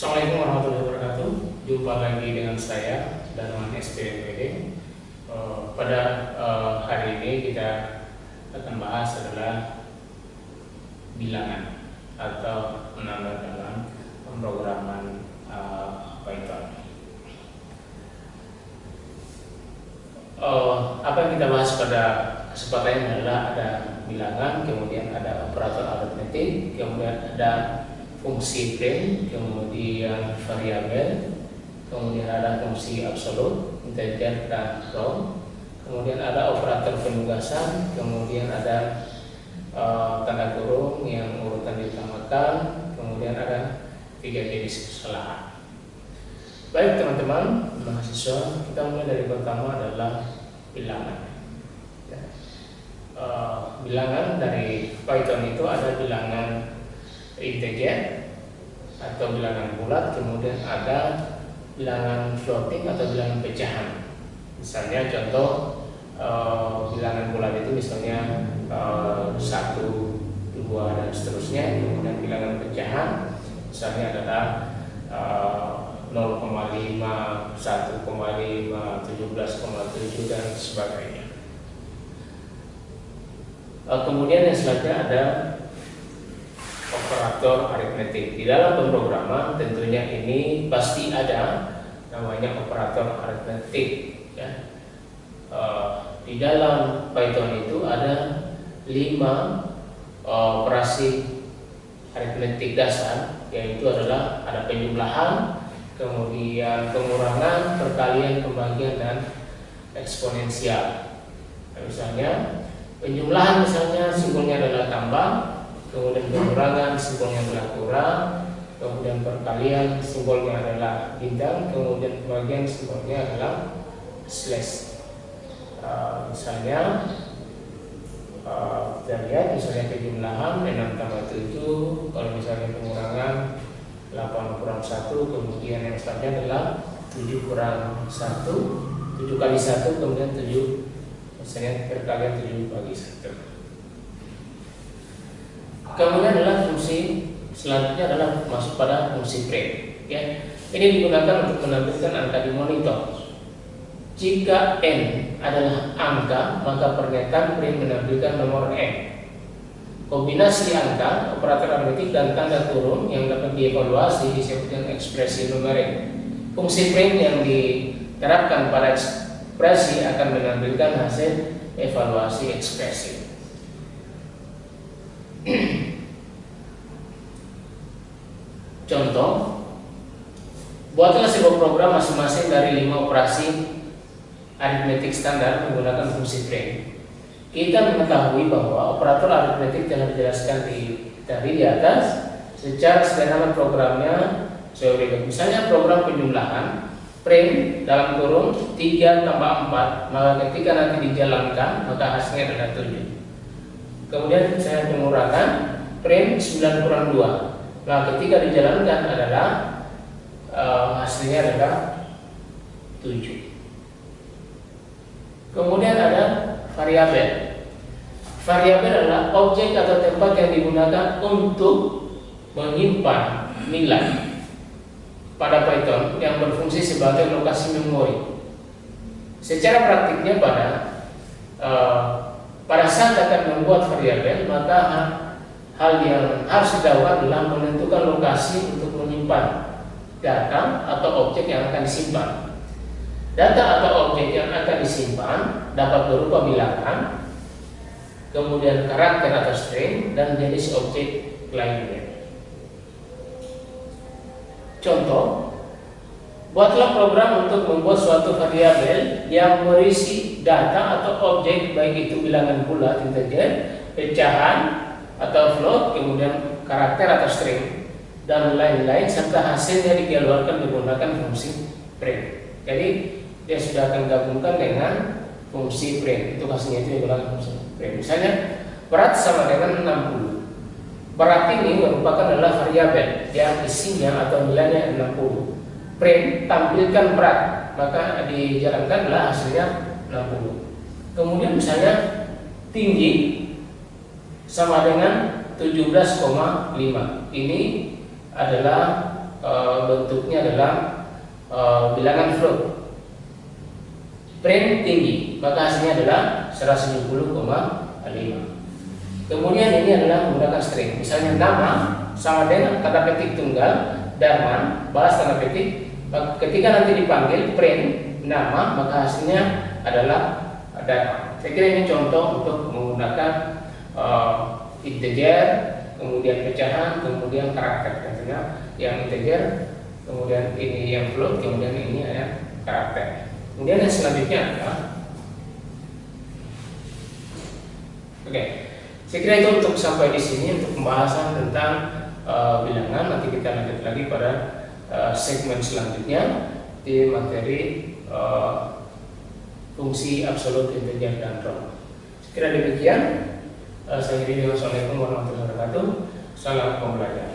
Assalamualaikum warahmatullahi wabarakatuh. Jumpa lagi dengan saya Darman SPMPD. Uh, pada uh, hari ini kita akan bahas adalah bilangan atau menambah dalam pemrograman uh, Python. Apa yang kita bahas pada kesempatan ini adalah ada bilangan, kemudian ada operator aritmetik, kemudian ada fungsi print, kemudian variabel, kemudian ada fungsi absolut, integer dan row, kemudian ada operator penugasan, kemudian ada uh, tanda kurung yang urutan ditambahkan, kemudian ada tiga jenis kesalahan. Baik teman-teman mahasiswa, kita mulai dari pertama adalah bilangan. Uh, bilangan dari Python itu ada bilangan integer atau bilangan bulat, kemudian ada bilangan floating atau bilangan pecahan. Misalnya contoh e, bilangan bulat itu misalnya e, satu, dua dan seterusnya, kemudian bilangan pecahan misalnya adalah e, 0,5, 1,5, 17,7 dan sebagainya. E, kemudian yang selanjutnya ada operator aritmetik. Di dalam pemrograman tentunya ini pasti ada namanya operator aritmetik. Ya. Uh, di dalam Python itu ada lima uh, operasi aritmetik dasar, yaitu adalah ada penjumlahan, kemudian pengurangan, perkalian, pembagian, dan eksponensial. Nah, misalnya penjumlahan misalnya simbolnya adalah tambah, kemudian pengurangan simbolnya adalah kurang, kemudian perkalian simbolnya adalah bintang, kemudian pembagian simbolnya adalah slash. Uh, misalnya uh, kita lihat misalnya kejumlahan 6 tambah 7 kalau misalnya pengurangan 8 kurang 1 kemudian yang selanjutnya adalah 7 kurang 1 7 kali 1 kemudian 7 misalnya perkalian 7 bagi 1 Kemudian adalah fungsi selanjutnya adalah masuk pada fungsi print. Ya, ini digunakan untuk menampilkan angka di monitor. Jika n adalah angka, maka pernyataan print menampilkan nomor n. Kombinasi angka, operator aritmetik dan tanda kurung yang dapat dievaluasi disebut dengan ekspresi numerik. Fungsi print yang diterapkan pada ekspresi akan menampilkan hasil evaluasi ekspresi. Contoh, buatlah sebuah program masing-masing dari lima operasi aritmetik standar menggunakan fungsi print. Kita mengetahui bahwa operator aritmetik telah dijelaskan di tadi di atas. Secara sederhana programnya berikan. Misalnya program penjumlahan print dalam kurung 3 tambah 4 maka ketika nanti dijalankan maka hasilnya adalah 7 Kemudian saya mengurangkan print 9 kurang 2. Nah, ketika dijalankan adalah uh, hasilnya adalah 7. Kemudian ada variabel. Variabel adalah objek atau tempat yang digunakan untuk menyimpan nilai pada Python yang berfungsi sebagai lokasi memori. Secara praktiknya pada uh, pada saat akan membuat variabel, maka hal yang harus dilakukan adalah menentukan lokasi untuk menyimpan data atau objek yang akan disimpan. Data atau objek yang akan disimpan dapat berupa bilangan, kemudian karakter atau string, dan jenis objek lainnya. Contoh, Buatlah program untuk membuat suatu variabel yang berisi data atau objek baik itu bilangan bulat integer, pecahan atau float, kemudian karakter atau string dan lain-lain serta hasilnya dikeluarkan menggunakan fungsi print. Jadi dia sudah akan gabungkan dengan fungsi print. Itu hasilnya itu digunakan fungsi print. Misalnya berat sama dengan 60. Berat ini merupakan adalah variabel yang isinya atau nilainya 60 print tampilkan berat maka dijalankanlah hasilnya 60 kemudian misalnya tinggi sama dengan 17,5 ini adalah uh, bentuknya adalah uh, bilangan float. Print tinggi, maka hasilnya adalah 170,5. Kemudian ini adalah menggunakan string. Misalnya nama sama dengan tanda petik tunggal, Darman, balas tanda petik. Ketika nanti dipanggil print nama, maka hasilnya adalah Darman. Saya kira ini contoh untuk menggunakan uh, integer, kemudian pecahan, kemudian karakter. Tentunya yang integer, kemudian ini yang float, kemudian ini ada karakter. Kemudian yang selanjutnya adalah Oke, okay. saya kira itu untuk sampai di sini untuk pembahasan tentang uh, bilangan. Nanti kita lanjut lagi pada uh, segmen selanjutnya di materi uh, fungsi absolut integer dan row. Sekira demikian. Uh, saya kira Assalamualaikum warahmatullahi wabarakatuh. Salam pembelajaran.